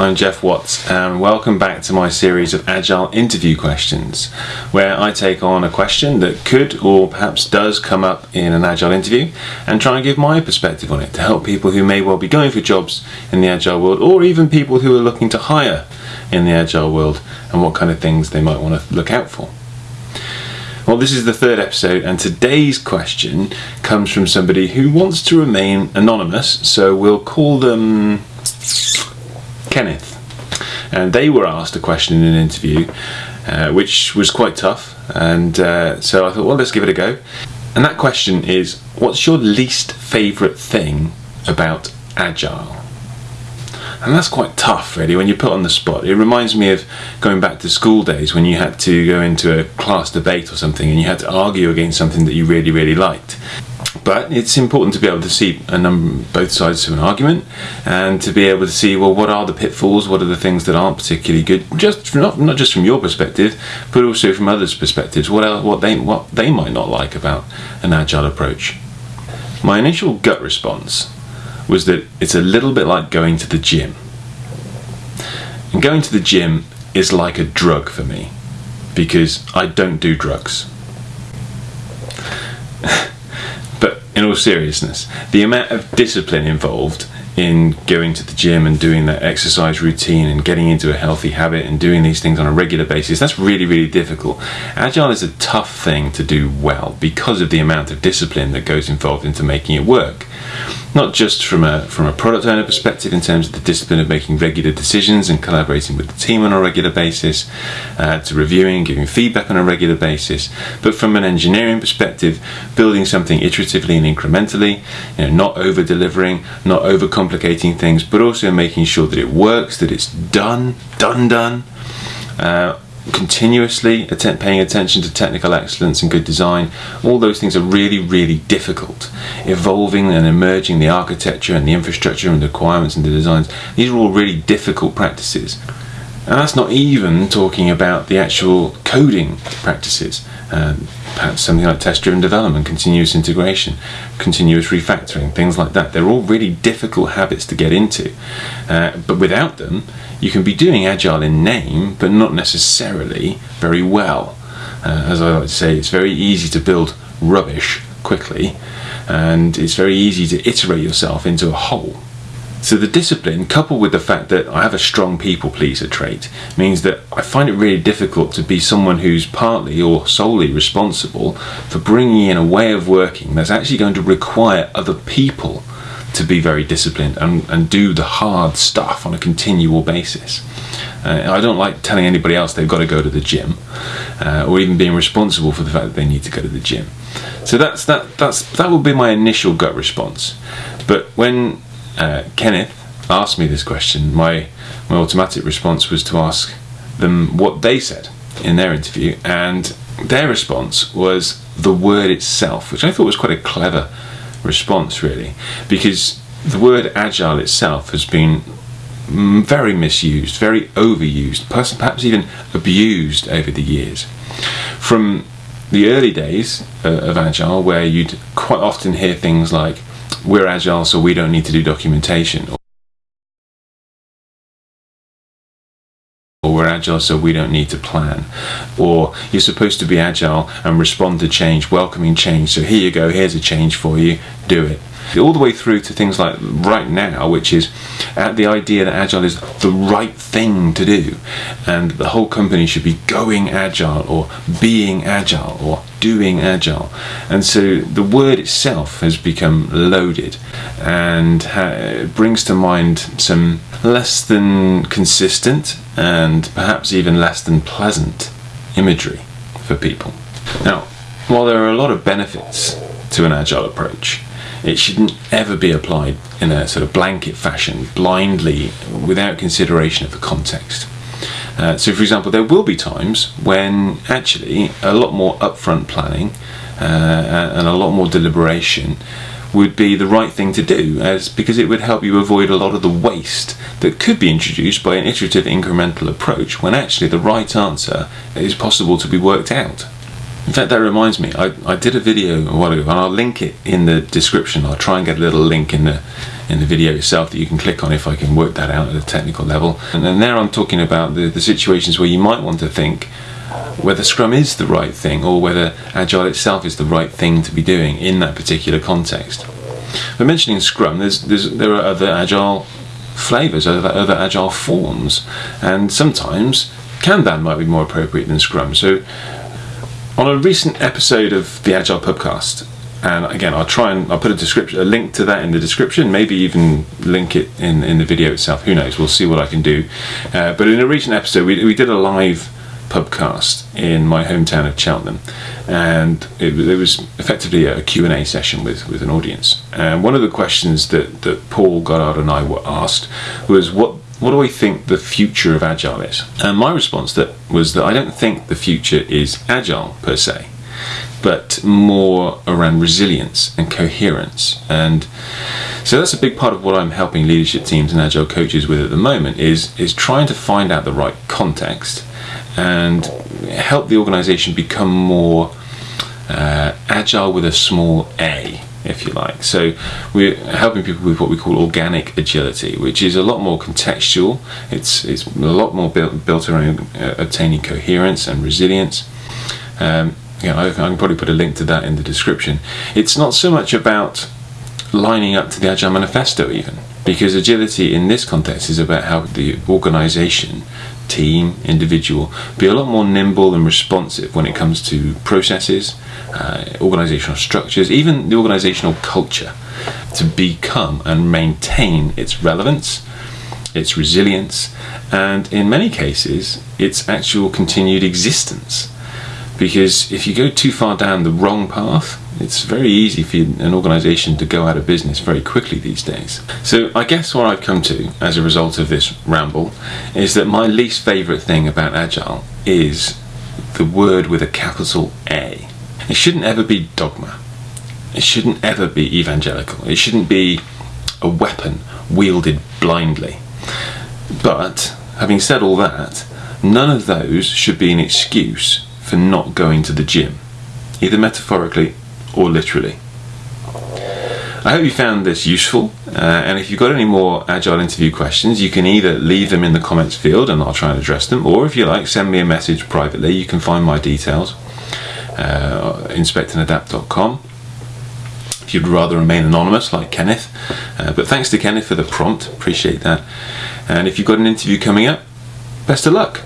I'm Geoff Watts and welcome back to my series of Agile interview questions where I take on a question that could or perhaps does come up in an Agile interview and try and give my perspective on it to help people who may well be going for jobs in the Agile world or even people who are looking to hire in the Agile world and what kind of things they might want to look out for. Well, this is the third episode, and today's question comes from somebody who wants to remain anonymous, so we'll call them Kenneth. And they were asked a question in an interview, uh, which was quite tough. And uh, so I thought, well, let's give it a go. And that question is What's your least favourite thing about Agile? And that's quite tough, really, when you put on the spot. It reminds me of going back to school days when you had to go into a class debate or something and you had to argue against something that you really, really liked. But it's important to be able to see a number, both sides of an argument, and to be able to see well, what are the pitfalls, what are the things that aren't particularly good, just not not just from your perspective, but also from others' perspectives. What else, what they what they might not like about an agile approach. My initial gut response was that it's a little bit like going to the gym. And going to the gym is like a drug for me because I don't do drugs. In all seriousness, the amount of discipline involved in going to the gym and doing that exercise routine and getting into a healthy habit and doing these things on a regular basis, that's really, really difficult. Agile is a tough thing to do well because of the amount of discipline that goes involved into making it work not just from a from a product owner perspective in terms of the discipline of making regular decisions and collaborating with the team on a regular basis, uh, to reviewing, giving feedback on a regular basis, but from an engineering perspective, building something iteratively and incrementally, you know, not over delivering, not over complicating things, but also making sure that it works, that it's done, done, done. Uh, continuously paying attention to technical excellence and good design, all those things are really, really difficult. Evolving and emerging the architecture and the infrastructure and the requirements and the designs, these are all really difficult practices. And that's not even talking about the actual coding practices. Um, perhaps something like test driven development, continuous integration, continuous refactoring, things like that. They're all really difficult habits to get into. Uh, but without them, you can be doing agile in name, but not necessarily very well. Uh, as I like to say, it's very easy to build rubbish quickly, and it's very easy to iterate yourself into a hole. So the discipline, coupled with the fact that I have a strong people pleaser trait, means that I find it really difficult to be someone who's partly or solely responsible for bringing in a way of working that's actually going to require other people to be very disciplined and, and do the hard stuff on a continual basis. Uh, I don't like telling anybody else they've got to go to the gym, uh, or even being responsible for the fact that they need to go to the gym. So that's that. That's that would be my initial gut response. But when uh, Kenneth asked me this question, my my automatic response was to ask them what they said in their interview, and their response was the word itself, which I thought was quite a clever response, really, because the word agile itself has been very misused, very overused, perhaps even abused over the years. From the early days uh, of agile, where you'd quite often hear things like, we're agile, so we don't need to do documentation. Or we're agile, so we don't need to plan. Or you're supposed to be agile and respond to change, welcoming change. So here you go, here's a change for you, do it all the way through to things like right now, which is at the idea that agile is the right thing to do, and the whole company should be going agile or being agile or doing agile. And so the word itself has become loaded and ha- brings to mind some less than consistent and perhaps even less than pleasant imagery for people. Now, while there are a lot of benefits to an agile approach, it shouldn't ever be applied in a sort of blanket fashion, blindly, without consideration of the context. Uh, so, for example, there will be times when actually a lot more upfront planning uh, and a lot more deliberation would be the right thing to do, as because it would help you avoid a lot of the waste that could be introduced by an iterative incremental approach when actually the right answer is possible to be worked out. In fact, that reminds me, I, I did a video a while ago, and I'll link it in the description. I'll try and get a little link in the in the video itself that you can click on if I can work that out at a technical level. And there I'm talking about the, the situations where you might want to think whether Scrum is the right thing or whether Agile itself is the right thing to be doing in that particular context. But mentioning Scrum, there's, there's, there are other Agile flavors, other, other Agile forms, and sometimes Kanban might be more appropriate than Scrum. So on a recent episode of the Agile Pubcast, and again, I'll try and I'll put a description, a link to that in the description. Maybe even link it in in the video itself. Who knows? We'll see what I can do. Uh, but in a recent episode, we we did a live pubcast in my hometown of Cheltenham, and it, it was effectively a Q and A session with with an audience. And one of the questions that that Paul Goddard and I were asked was what what do I think the future of Agile is? And my response that was that I don't think the future is Agile per se, but more around resilience and coherence. And so that's a big part of what I'm helping leadership teams and Agile coaches with at the moment is is trying to find out the right context and help the organization become more uh, agile with a small a if you like. So we're helping people with what we call organic agility, which is a lot more contextual. It's it's a lot more built built around uh, obtaining coherence and resilience. Um, yeah, I, I can probably put a link to that in the description. It's not so much about lining up to the Agile Manifesto even, because agility in this context is about how the organization team, individual, be a lot more nimble and responsive when it comes to processes, uh, organizational structures, even the organizational culture to become and maintain its relevance, its resilience, and in many cases, its actual continued existence. Because if you go too far down the wrong path, it's very easy for an organization to go out of business very quickly these days. So I guess what I've come to as a result of this ramble is that my least favorite thing about Agile is the word with a capital A. It shouldn't ever be dogma. It shouldn't ever be evangelical. It shouldn't be a weapon wielded blindly. But having said all that, none of those should be an excuse for not going to the gym, either metaphorically or literally. I hope you found this useful, uh, and if you've got any more Agile interview questions, you can either leave them in the comments field and I'll try and address them, or if you like, send me a message privately. You can find my details, uh, inspectandadapt.com. If you'd rather remain anonymous, like Kenneth, uh, but thanks to Kenneth for the prompt, appreciate that. And if you've got an interview coming up, best of luck.